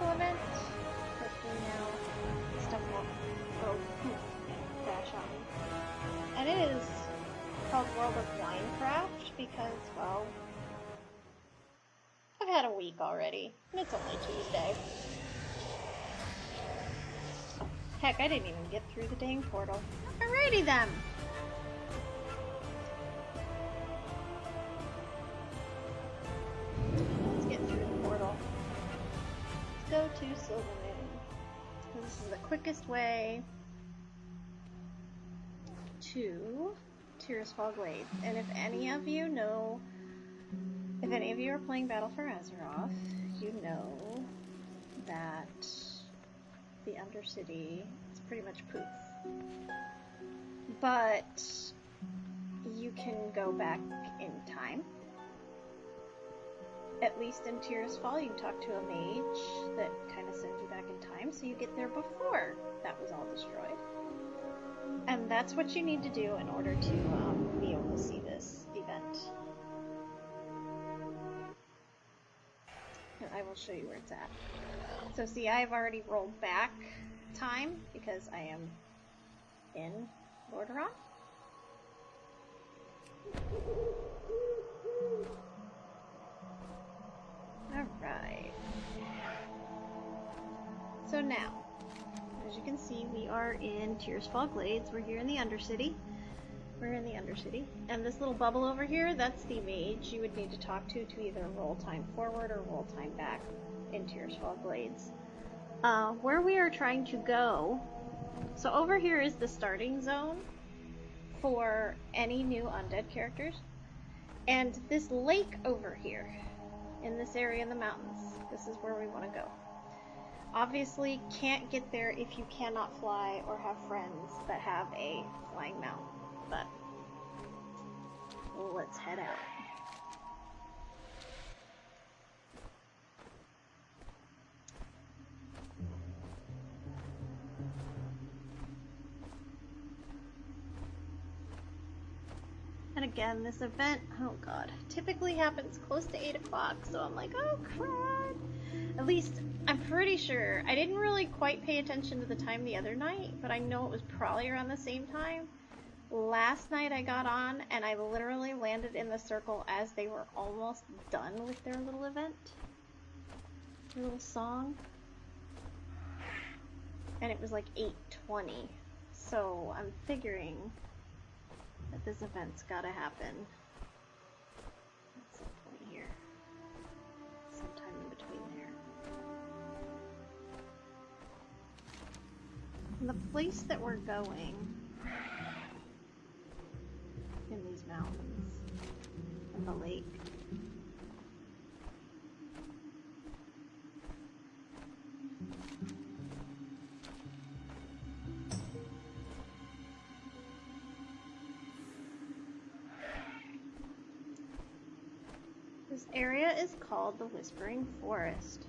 Hopefully now stuff won't go crash on. And it is called World of Winecraft because, well, I've had a week already, and it's only Tuesday. Heck, I didn't even get through the dang portal. Alrighty then! This is the quickest way to Tirisfal Glades. And if any of you know, if any of you are playing Battle for Azeroth, you know that the Undercity is pretty much poof. But you can go back in time. At least in Tirisfal, you talk to a mage that kind of sends you back in time, so you get there before that was all destroyed. And that's what you need to do in order to um, be able to see this event. And I will show you where it's at. So see, I've already rolled back time because I am in Lordaeron. Are in Tirisfal Glades. We're here in the Undercity. We're in the Undercity. And this little bubble over here, that's the mage you would need to talk to to either roll time forward or roll time back in Tirisfal Glades. Uh, where we are trying to go, so over here is the starting zone for any new undead characters. And this lake over here, in this area in the mountains, this is where we want to go. Obviously, can't get there if you cannot fly or have friends that have a flying mount, but let's head out. And again, this event, oh god, typically happens close to 8 o'clock, so I'm like, oh crud. At least, I'm pretty sure, I didn't really quite pay attention to the time the other night, but I know it was probably around the same time. Last night I got on, and I literally landed in the circle as they were almost done with their little event. Their little song. And it was like 8.20, so I'm figuring that this event's gotta happen the place that we're going in these mountains and the lake This area is called the Whispering Forest.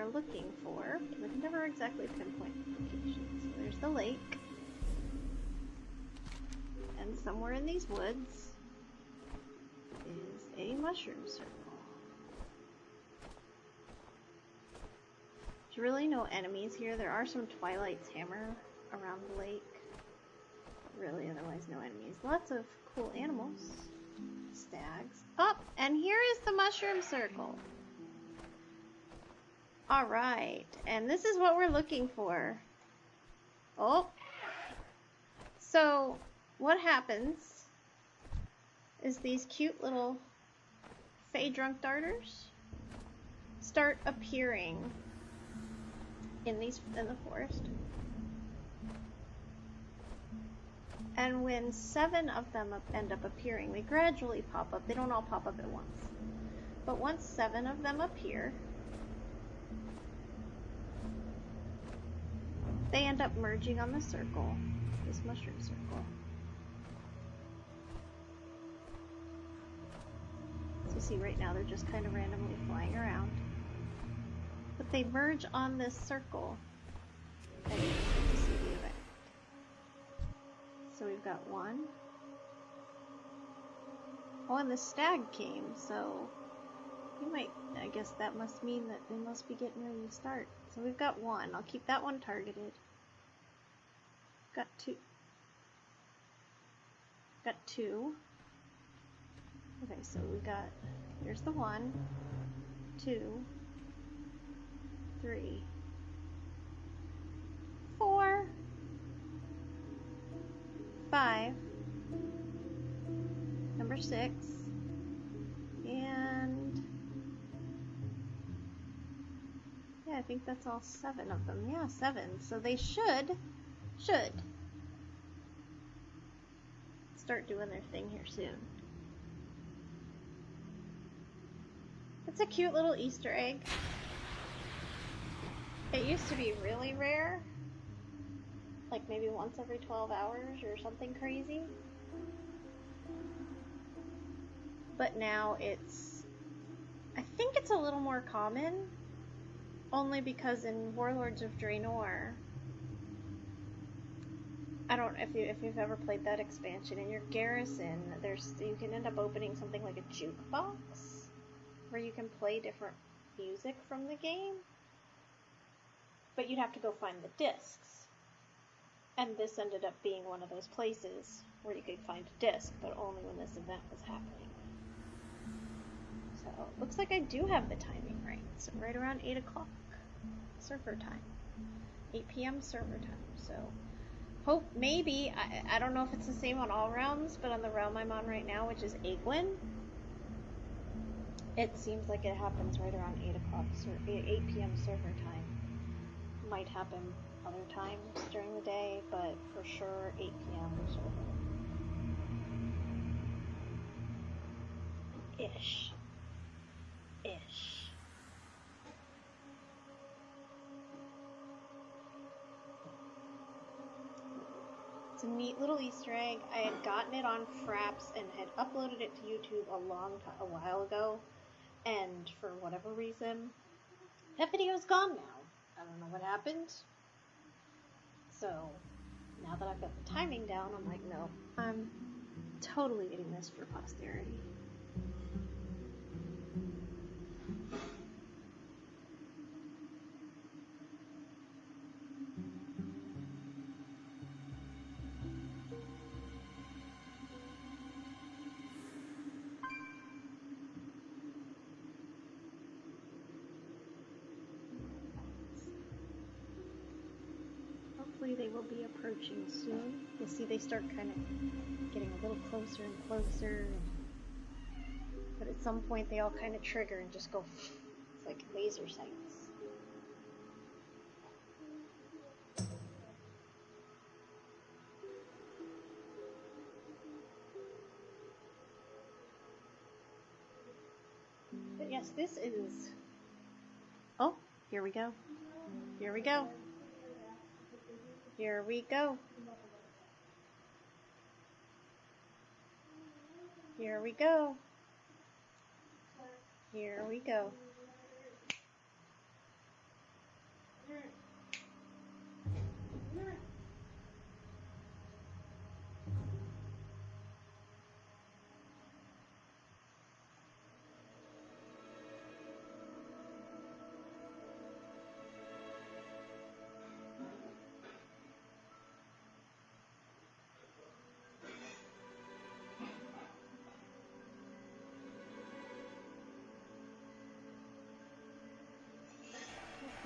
Are looking for, we can never exactly pinpoint the location. So there's the lake. And somewhere in these woods is a mushroom circle. There's really no enemies here. There are some Twilight's hammer around the lake. Really, otherwise no enemies. Lots of cool animals stags. Oh, and here is the mushroom circle. Alright, and this is what we're looking for. Oh. So, what happens is these cute little Fey drunk darters start appearing in these in the forest. And when seven of them end up appearing, they gradually pop up. They don't all pop up at once. But once seven of them appear, they end up merging on the circle, this mushroom circle. So see right now they're just kind of randomly flying around. But they merge on this circle and you see the event. So we've got one. Oh, and the stag came, so You might, I guess that must mean that they must be getting ready to start. So we've got one. I'll keep that one targeted. Got two. Got two. Okay, so we got, here's the one, two, three, four, five, number six, I think that's all seven of them. Yeah, seven. So they should, should start doing their thing here soon. It's a cute little Easter egg. It used to be really rare, like maybe once every 12 hours or something crazy. But now it's, I think it's a little more common, only because in Warlords of Draenor, I don't if you if you've ever played that expansion in your garrison, there's you can end up opening something like a jukebox where you can play different music from the game. But you'd have to go find the discs. And this ended up being one of those places where you could find a disc, but only when this event was happening. Looks like I do have the timing right. So right around 8 o'clock server time. 8 p.m. server time. So hope maybe I, I don't know if it's the same on all realms, but on the realm I'm on right now, which is Aegwynn, it seems like it happens right around 8 o'clock, 8 p.m. server time. Might happen other times during the day, but for sure 8 p.m. server. Ish. It's a neat little Easter egg. I had gotten it on Fraps and had uploaded it to YouTube a long a while ago, and for whatever reason, that video is gone now. I don't know what happened. So now that I've got the timing down, I'm like, no, I'm totally getting this for posterity. Hopefully they will be approaching soon. You'll see they start kind of getting a little closer and closer. But at some point they all kind of trigger and just go, it's like laser sights. But yes, this is... Oh, here we go. Here we go. Here we go. Here we go. Here we go.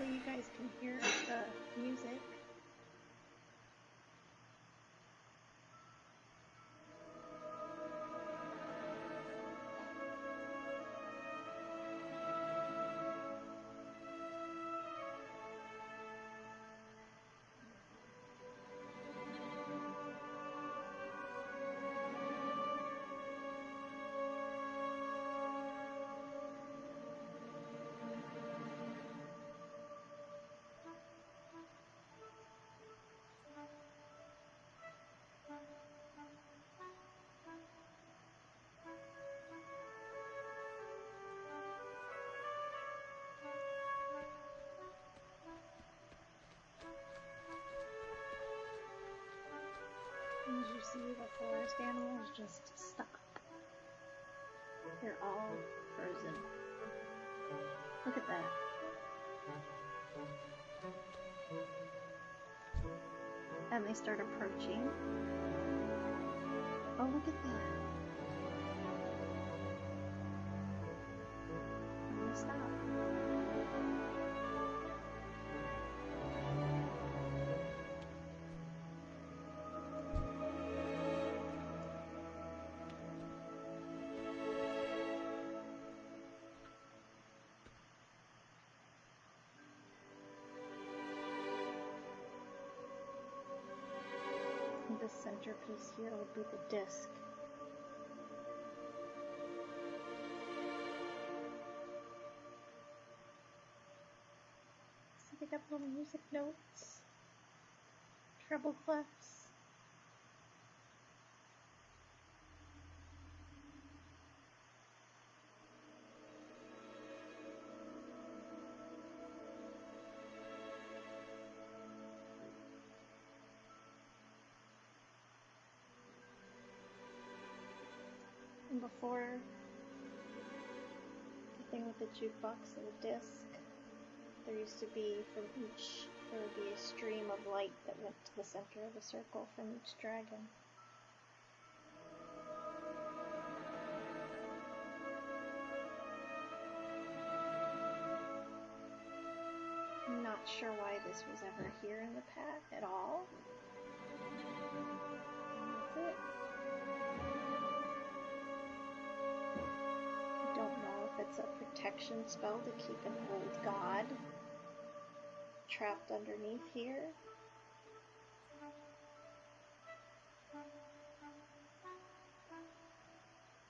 Hopefully you guys can hear the music. See, the forest animals just stop. They're all frozen. Look at that. And they start approaching. Oh, look at that. The centerpiece here would be the disc. So they got little music notes, treble clefs. Before the thing with the jukebox and the disc, there used to be from each, there would be a stream of light that went to the center of the circle from each dragon. I'm not sure why this was ever here in the path at all. It's a protection spell to keep an old god trapped underneath here.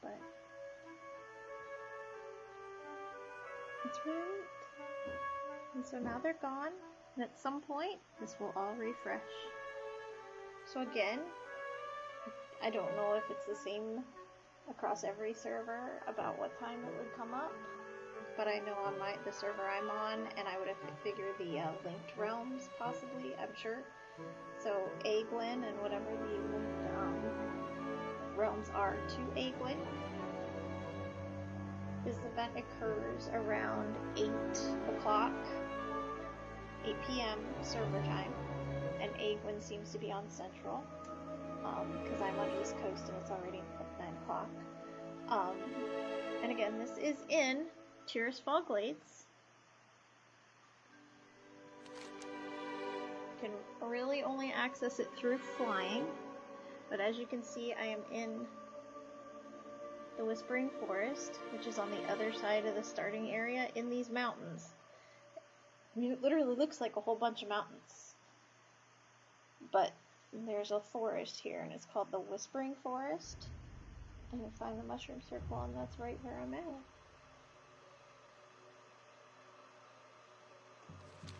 But it's really neat. And so now they're gone, and at some point, this will all refresh. So again, I don't know if it's the same across every server about what time it would come up, but I know on my the server I'm on, and I would have figured the uh, linked realms possibly. I'm sure. So Aegwynn and whatever the linked um, realms are to Aegwynn. This event occurs around 8 o'clock, 8 p.m. server time, and Aegwynn seems to be on Central because I'm on East Coast and it's already 9 o'clock. Um, and again, this is in Tirisfal Glades. You can really only access it through flying, but as you can see, I am in the Whispering Forest, which is on the other side of the starting area in these mountains. I mean, it literally looks like a whole bunch of mountains. But there's a forest here, and it's called the Whispering Forest. And find the Mushroom Circle, and that's right where I'm at.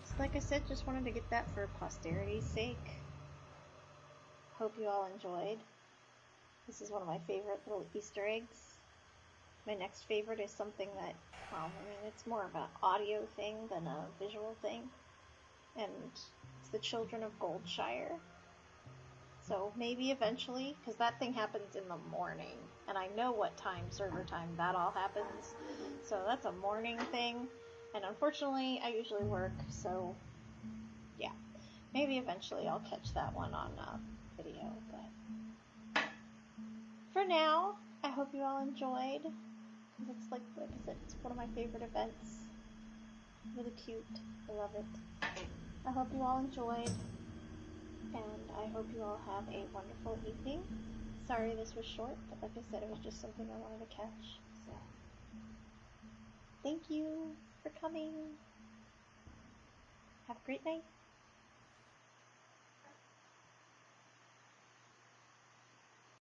So like I said, just wanted to get that for posterity's sake. Hope you all enjoyed. This is one of my favorite little Easter eggs. My next favorite is something that, well, I mean, it's more of an audio thing than a visual thing. And it's the Children of Goldshire. So maybe eventually, because that thing happens in the morning, and I know what time, server time, that all happens. So that's a morning thing, and unfortunately, I usually work, so yeah. Maybe eventually I'll catch that one on uh, video, but for now, I hope you all enjoyed. Cause it's like, it's one of my favorite events. Really cute. I love it. I hope you all enjoyed and I hope you all have a wonderful evening. Sorry this was short, but like I said, it was just something I wanted to catch. So, thank you for coming. Have a great night.